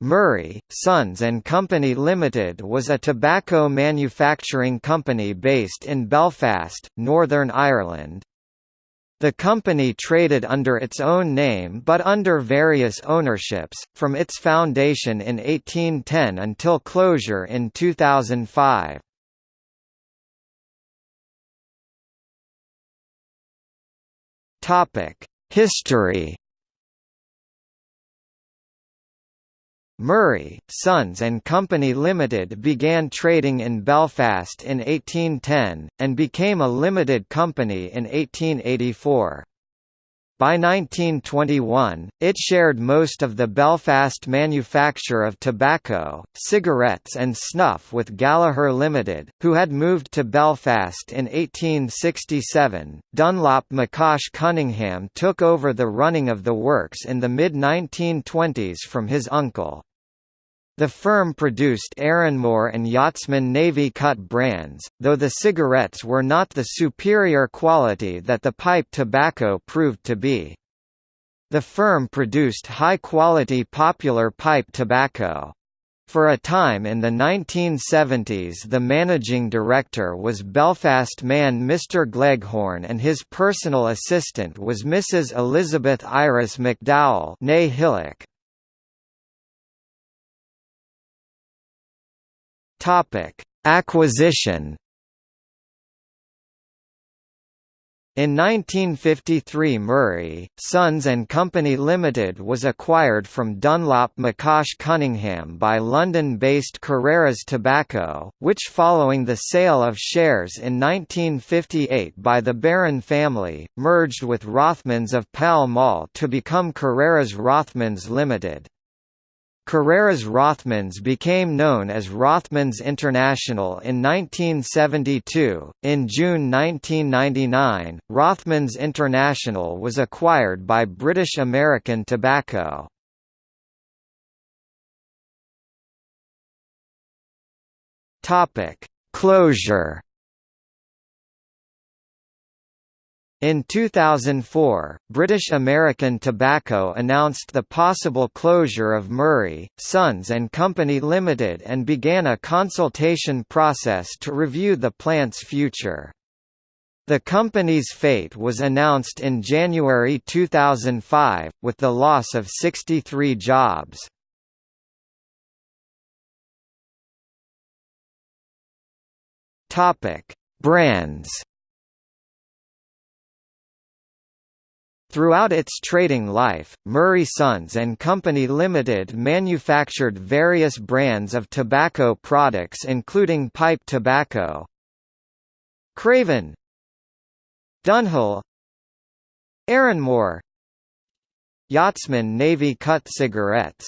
Murray, Sons and Company Limited was a tobacco manufacturing company based in Belfast, Northern Ireland. The company traded under its own name but under various ownerships, from its foundation in 1810 until closure in 2005. History Murray, Sons and Company Limited began trading in Belfast in 1810, and became a limited company in 1884. By 1921, it shared most of the Belfast manufacture of tobacco, cigarettes and snuff with Gallaher Limited, who had moved to Belfast in 1867. Dunlop McCosh Cunningham took over the running of the works in the mid-1920s from his uncle. The firm produced Erinmore and Yachtsman Navy Cut brands, though the cigarettes were not the superior quality that the pipe tobacco proved to be. The firm produced high-quality popular pipe tobacco. For a time in the 1970s the managing director was Belfast man Mr Gleghorn and his personal assistant was Mrs Elizabeth Iris McDowell Hillock. Topic: Acquisition. In 1953 Murray, Sons and Company Limited was acquired from Dunlop McCosh Cunningham by London-based Carreras Tobacco, which following the sale of shares in 1958 by the Baron family, merged with Rothmans of Pall Mall to become Carreras Rothmans Limited. Carreras Rothmans became known as Rothmans International in 1972. In June 1999, Rothmans International was acquired by British American Tobacco. Topic: Closure In 2004, British American Tobacco announced the possible closure of Murray, Sons and Company Limited and began a consultation process to review the plant's future. The company's fate was announced in January 2005, with the loss of 63 jobs. Brands Throughout its trading life, Murray Sons and Company Limited manufactured various brands of tobacco products including pipe tobacco, Craven, Dunhill, Erinmore, Yachtsman Navy Cut cigarettes